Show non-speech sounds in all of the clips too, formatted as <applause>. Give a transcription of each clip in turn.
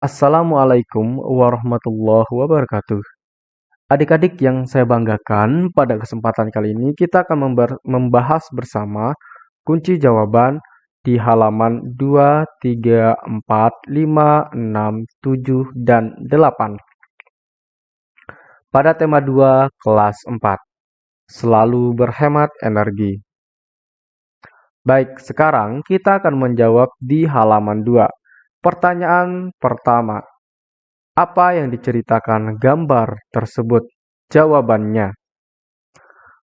Assalamualaikum warahmatullahi wabarakatuh. Adik-adik yang saya banggakan, pada kesempatan kali ini kita akan membahas bersama kunci jawaban di halaman 2, 3, 4, 5, 6, 7, dan 8. Pada tema 2, kelas 4. Selalu berhemat energi. Baik, sekarang kita akan menjawab di halaman 2. Pertanyaan pertama, apa yang diceritakan gambar tersebut? Jawabannya,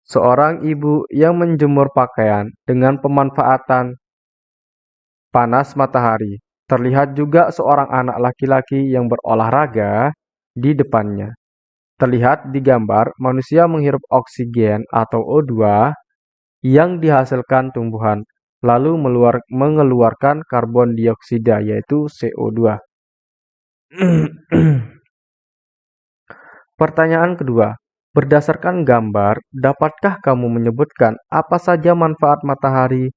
seorang ibu yang menjemur pakaian dengan pemanfaatan panas matahari. Terlihat juga seorang anak laki-laki yang berolahraga di depannya. Terlihat di gambar manusia menghirup oksigen atau O2 yang dihasilkan tumbuhan lalu mengeluarkan karbon dioksida yaitu CO2. <clears throat> Pertanyaan kedua, berdasarkan gambar, dapatkah kamu menyebutkan apa saja manfaat matahari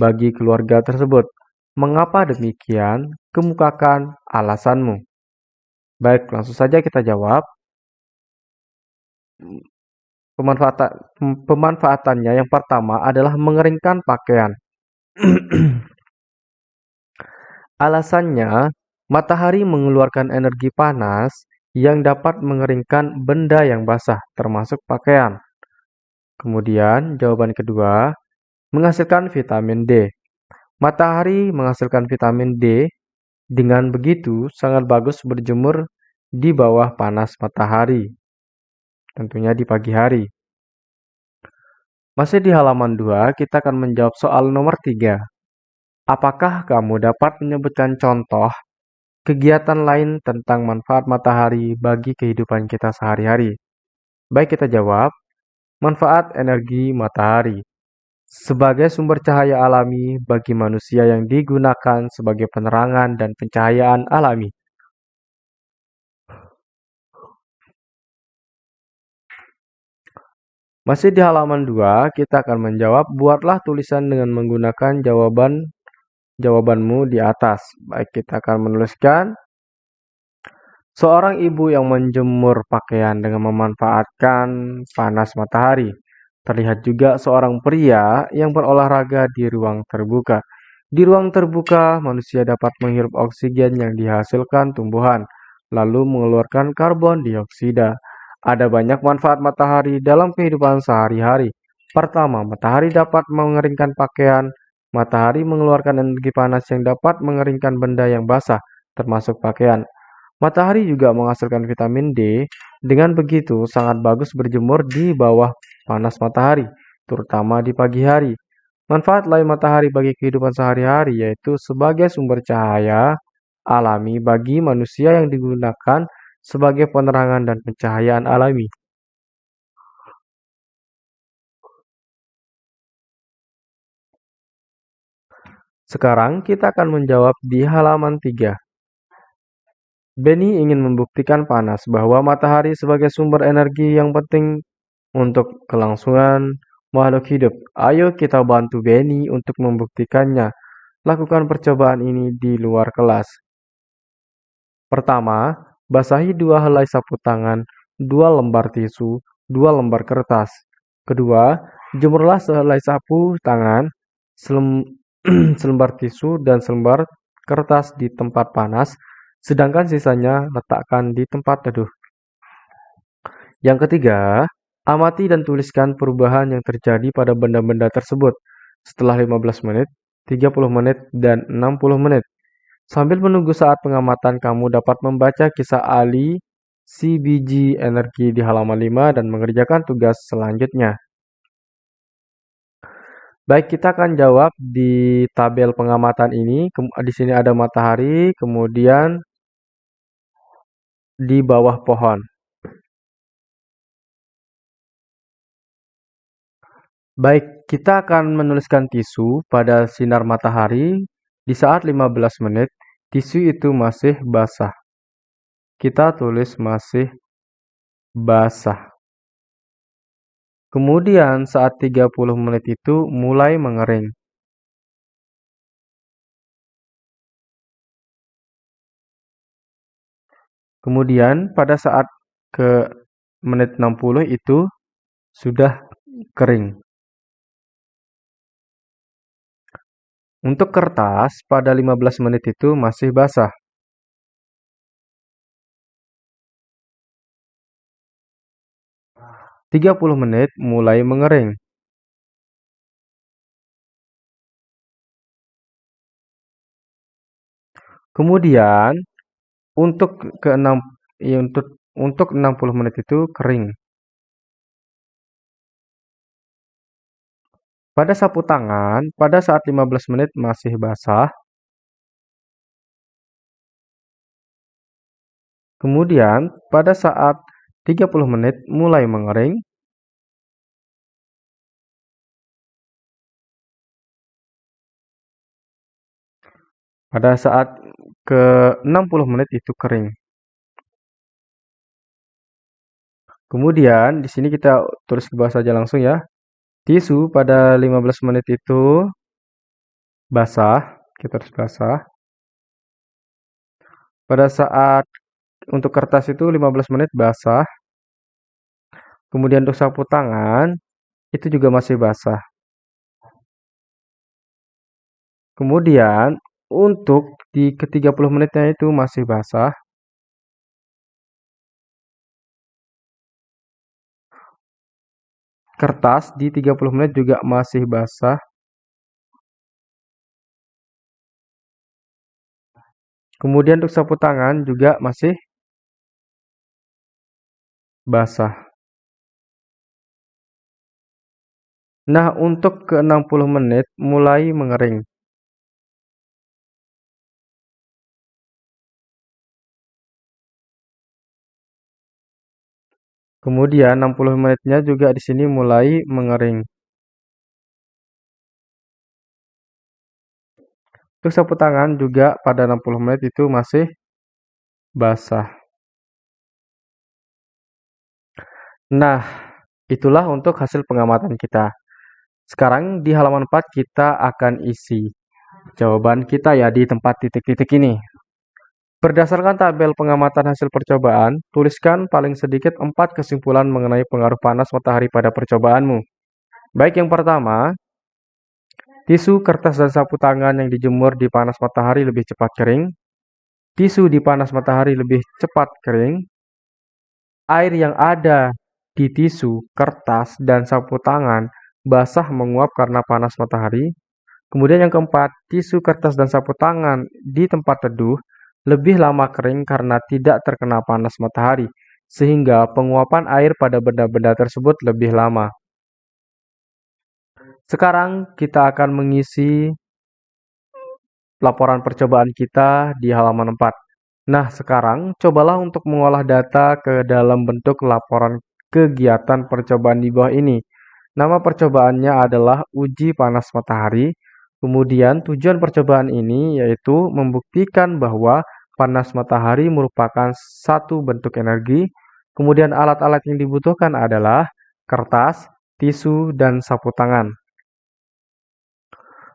bagi keluarga tersebut? Mengapa demikian? Kemukakan alasanmu. Baik, langsung saja kita jawab. Pemanfaatan, pemanfaatannya yang pertama adalah mengeringkan pakaian. <clears throat> Alasannya, matahari mengeluarkan energi panas yang dapat mengeringkan benda yang basah, termasuk pakaian. Kemudian, jawaban kedua, menghasilkan vitamin D. Matahari menghasilkan vitamin D, dengan begitu sangat bagus berjemur di bawah panas matahari, tentunya di pagi hari. Masih di halaman 2, kita akan menjawab soal nomor 3. Apakah kamu dapat menyebutkan contoh kegiatan lain tentang manfaat matahari bagi kehidupan kita sehari-hari? Baik, kita jawab. Manfaat energi matahari sebagai sumber cahaya alami bagi manusia yang digunakan sebagai penerangan dan pencahayaan alami. Masih di halaman 2, kita akan menjawab buatlah tulisan dengan menggunakan jawaban jawabanmu di atas. Baik, kita akan menuliskan seorang ibu yang menjemur pakaian dengan memanfaatkan panas matahari. Terlihat juga seorang pria yang berolahraga di ruang terbuka. Di ruang terbuka, manusia dapat menghirup oksigen yang dihasilkan tumbuhan, lalu mengeluarkan karbon dioksida. Ada banyak manfaat matahari dalam kehidupan sehari-hari. Pertama, matahari dapat mengeringkan pakaian. Matahari mengeluarkan energi panas yang dapat mengeringkan benda yang basah, termasuk pakaian. Matahari juga menghasilkan vitamin D. Dengan begitu, sangat bagus berjemur di bawah panas matahari, terutama di pagi hari. Manfaat lain matahari bagi kehidupan sehari-hari yaitu sebagai sumber cahaya alami bagi manusia yang digunakan sebagai penerangan dan pencahayaan alami. Sekarang kita akan menjawab di halaman 3. Benny ingin membuktikan panas bahwa matahari sebagai sumber energi yang penting untuk kelangsungan makhluk hidup. Ayo kita bantu Benny untuk membuktikannya. Lakukan percobaan ini di luar kelas. Pertama, Basahi dua helai sapu tangan, dua lembar tisu, dua lembar kertas. Kedua, jemurlah sehelai sapu tangan, selem, <clears throat> selembar tisu, dan selembar kertas di tempat panas, sedangkan sisanya letakkan di tempat teduh. Yang ketiga, amati dan tuliskan perubahan yang terjadi pada benda-benda tersebut setelah 15 menit, 30 menit, dan 60 menit. Sambil menunggu saat pengamatan, kamu dapat membaca kisah Ali biji energi di halaman 5 dan mengerjakan tugas selanjutnya. Baik, kita akan jawab di tabel pengamatan ini. Di sini ada matahari, kemudian di bawah pohon. Baik, kita akan menuliskan tisu pada sinar matahari di saat 15 menit tisu itu masih basah. Kita tulis masih basah. Kemudian saat 30 menit itu mulai mengering. Kemudian pada saat ke menit 60 itu sudah kering. Untuk kertas pada 15 menit itu masih basah. Tiga puluh menit mulai mengering. Kemudian untuk ke 6 ya untuk untuk 60 menit itu kering. Pada sapu tangan, pada saat 15 menit masih basah. Kemudian pada saat 30 menit mulai mengering. Pada saat ke 60 menit itu kering. Kemudian di sini kita tulis bahas saja langsung ya. Tisu pada 15 menit itu basah, kita harus basah. Pada saat untuk kertas itu 15 menit basah. Kemudian untuk sapu tangan itu juga masih basah. Kemudian untuk di ke 30 menitnya itu masih basah. Kertas di 30 menit juga masih basah. Kemudian untuk sapu tangan juga masih basah. Nah, untuk ke 60 menit mulai mengering. Kemudian 60 menitnya juga di sini mulai mengering. Untuk sapu tangan juga pada 60 menit itu masih basah. Nah, itulah untuk hasil pengamatan kita. Sekarang di halaman 4 kita akan isi jawaban kita ya di tempat titik-titik ini. Berdasarkan tabel pengamatan hasil percobaan, tuliskan paling sedikit empat kesimpulan mengenai pengaruh panas matahari pada percobaanmu. Baik yang pertama, tisu, kertas, dan sapu tangan yang dijemur di panas matahari lebih cepat kering. Tisu di panas matahari lebih cepat kering. Air yang ada di tisu, kertas, dan sapu tangan basah menguap karena panas matahari. Kemudian yang keempat, tisu, kertas, dan sapu tangan di tempat teduh lebih lama kering karena tidak terkena panas matahari, sehingga penguapan air pada benda-benda tersebut lebih lama. Sekarang kita akan mengisi laporan percobaan kita di halaman 4. Nah, sekarang cobalah untuk mengolah data ke dalam bentuk laporan kegiatan percobaan di bawah ini. Nama percobaannya adalah uji panas matahari Kemudian tujuan percobaan ini yaitu membuktikan bahwa panas matahari merupakan satu bentuk energi. Kemudian alat-alat yang dibutuhkan adalah kertas, tisu, dan sapu tangan.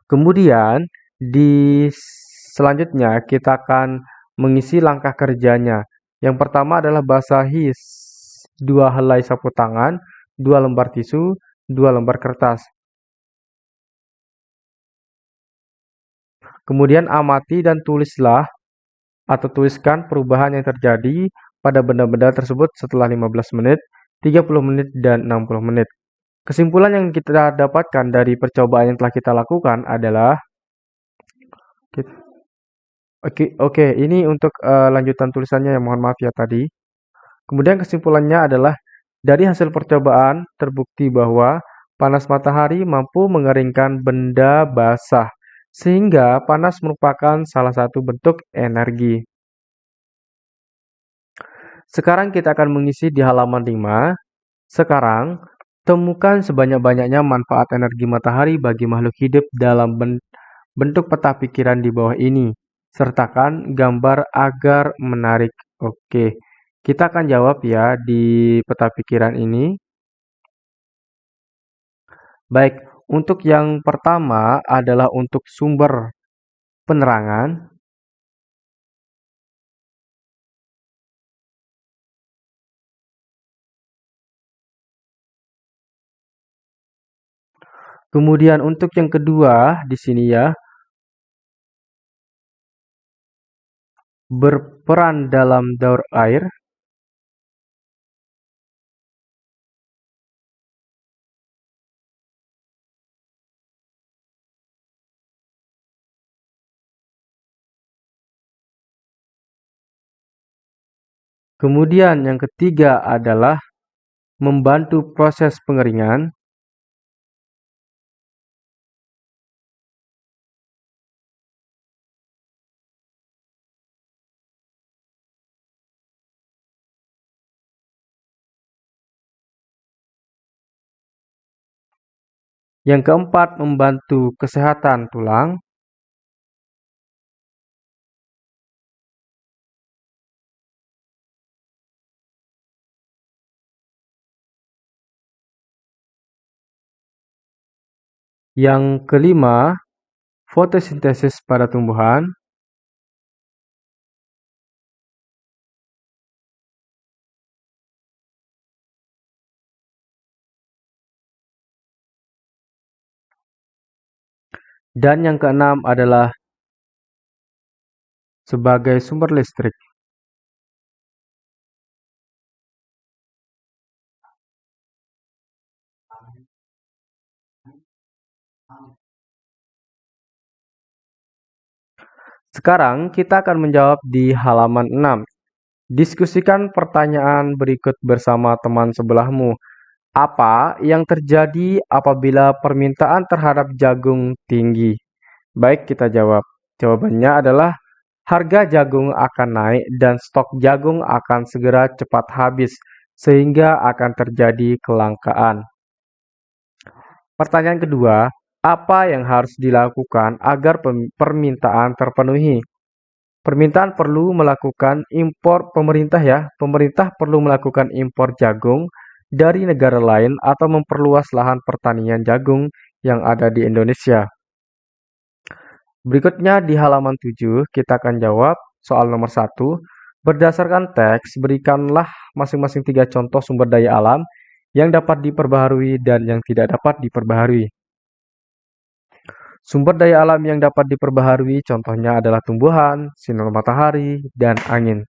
Kemudian di selanjutnya kita akan mengisi langkah kerjanya. Yang pertama adalah basahi dua helai sapu tangan, dua lembar tisu, dua lembar kertas. Kemudian amati dan tulislah atau tuliskan perubahan yang terjadi pada benda-benda tersebut setelah 15 menit, 30 menit, dan 60 menit. Kesimpulan yang kita dapatkan dari percobaan yang telah kita lakukan adalah Oke, oke, ini untuk uh, lanjutan tulisannya ya mohon maaf ya tadi. Kemudian kesimpulannya adalah dari hasil percobaan terbukti bahwa panas matahari mampu mengeringkan benda basah sehingga panas merupakan salah satu bentuk energi. Sekarang kita akan mengisi di halaman 5. Sekarang, temukan sebanyak-banyaknya manfaat energi matahari bagi makhluk hidup dalam bentuk peta pikiran di bawah ini. Sertakan gambar agar menarik. Oke, kita akan jawab ya di peta pikiran ini. Baik, untuk yang pertama adalah untuk sumber penerangan. Kemudian untuk yang kedua di sini ya berperan dalam daur air Kemudian yang ketiga adalah membantu proses pengeringan. Yang keempat, membantu kesehatan tulang. Yang kelima, fotosintesis pada tumbuhan. Dan yang keenam adalah sebagai sumber listrik. Sekarang kita akan menjawab di halaman 6. Diskusikan pertanyaan berikut bersama teman sebelahmu. Apa yang terjadi apabila permintaan terhadap jagung tinggi? Baik, kita jawab. Jawabannya adalah harga jagung akan naik dan stok jagung akan segera cepat habis, sehingga akan terjadi kelangkaan. Pertanyaan kedua, apa yang harus dilakukan agar permintaan terpenuhi? Permintaan perlu melakukan impor pemerintah ya. Pemerintah perlu melakukan impor jagung dari negara lain atau memperluas lahan pertanian jagung yang ada di Indonesia. Berikutnya di halaman 7 kita akan jawab soal nomor 1. Berdasarkan teks, berikanlah masing-masing tiga contoh sumber daya alam yang dapat diperbaharui dan yang tidak dapat diperbaharui. Sumber daya alam yang dapat diperbaharui contohnya adalah tumbuhan, sinar matahari, dan angin.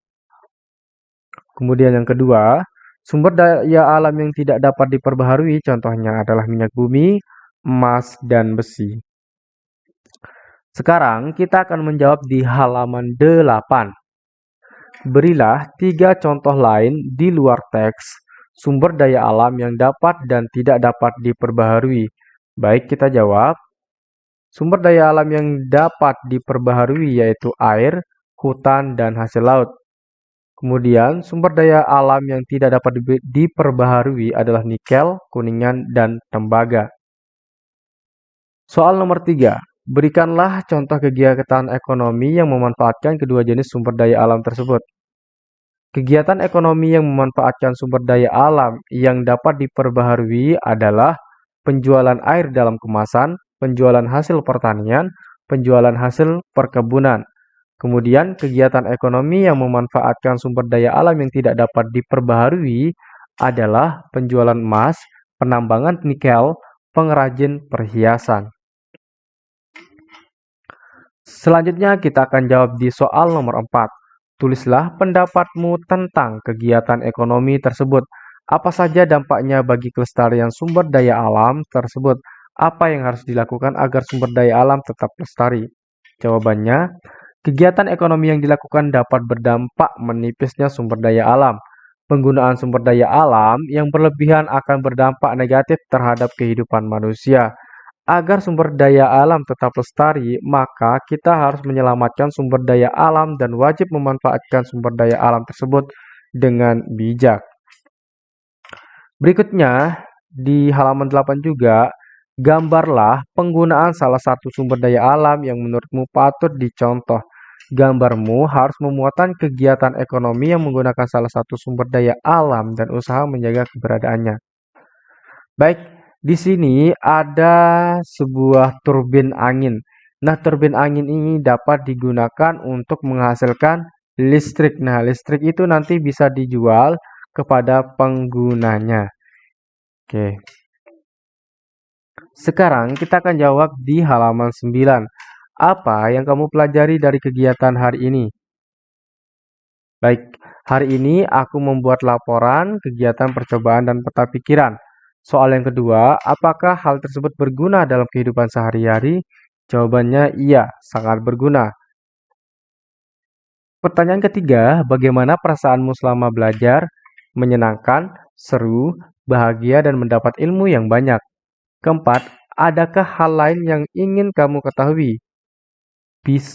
Kemudian yang kedua, Sumber daya alam yang tidak dapat diperbaharui contohnya adalah minyak bumi, emas, dan besi. Sekarang kita akan menjawab di halaman 8. Berilah tiga contoh lain di luar teks sumber daya alam yang dapat dan tidak dapat diperbaharui. Baik, kita jawab. Sumber daya alam yang dapat diperbaharui yaitu air, hutan, dan hasil laut. Kemudian, sumber daya alam yang tidak dapat diperbaharui adalah nikel, kuningan, dan tembaga. Soal nomor 3. Berikanlah contoh kegiatan ekonomi yang memanfaatkan kedua jenis sumber daya alam tersebut. Kegiatan ekonomi yang memanfaatkan sumber daya alam yang dapat diperbaharui adalah penjualan air dalam kemasan, penjualan hasil pertanian, penjualan hasil perkebunan, Kemudian, kegiatan ekonomi yang memanfaatkan sumber daya alam yang tidak dapat diperbaharui adalah penjualan emas, penambangan nikel, pengrajin perhiasan. Selanjutnya kita akan jawab di soal nomor 4. Tulislah pendapatmu tentang kegiatan ekonomi tersebut. Apa saja dampaknya bagi kelestarian sumber daya alam tersebut? Apa yang harus dilakukan agar sumber daya alam tetap lestari? Jawabannya, Kegiatan ekonomi yang dilakukan dapat berdampak menipisnya sumber daya alam. Penggunaan sumber daya alam yang berlebihan akan berdampak negatif terhadap kehidupan manusia. Agar sumber daya alam tetap lestari, maka kita harus menyelamatkan sumber daya alam dan wajib memanfaatkan sumber daya alam tersebut dengan bijak. Berikutnya, di halaman 8 juga, gambarlah penggunaan salah satu sumber daya alam yang menurutmu patut dicontoh. Gambarmu harus memuatkan kegiatan ekonomi yang menggunakan salah satu sumber daya alam dan usaha menjaga keberadaannya. Baik, di sini ada sebuah turbin angin. Nah, turbin angin ini dapat digunakan untuk menghasilkan listrik. Nah, listrik itu nanti bisa dijual kepada penggunanya. Oke. Sekarang kita akan jawab di halaman 9. Apa yang kamu pelajari dari kegiatan hari ini? Baik, hari ini aku membuat laporan kegiatan percobaan dan peta pikiran. Soal yang kedua, apakah hal tersebut berguna dalam kehidupan sehari-hari? Jawabannya iya, sangat berguna. Pertanyaan ketiga, bagaimana perasaanmu selama belajar? Menyenangkan, seru, bahagia, dan mendapat ilmu yang banyak. Keempat, adakah hal lain yang ingin kamu ketahui? Bis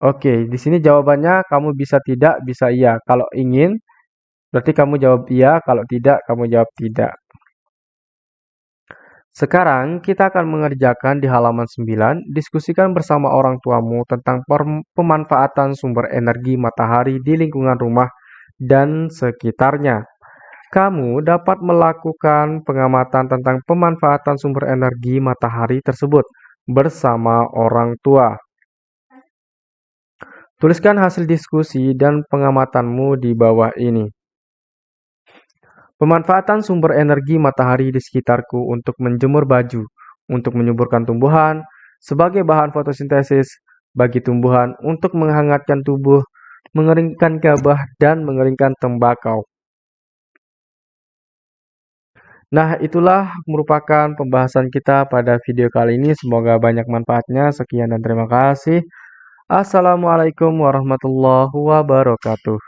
Oke, di sini jawabannya kamu bisa tidak, bisa iya. Kalau ingin, berarti kamu jawab iya. Kalau tidak, kamu jawab tidak. Sekarang kita akan mengerjakan di halaman 9, diskusikan bersama orang tuamu tentang pemanfaatan sumber energi matahari di lingkungan rumah dan sekitarnya. Kamu dapat melakukan pengamatan tentang pemanfaatan sumber energi matahari tersebut bersama orang tua. Tuliskan hasil diskusi dan pengamatanmu di bawah ini. Pemanfaatan sumber energi matahari di sekitarku untuk menjemur baju, untuk menyuburkan tumbuhan, sebagai bahan fotosintesis bagi tumbuhan untuk menghangatkan tubuh, mengeringkan gabah, dan mengeringkan tembakau. Nah, itulah merupakan pembahasan kita pada video kali ini. Semoga banyak manfaatnya. Sekian dan terima kasih. Assalamualaikum warahmatullahi wabarakatuh.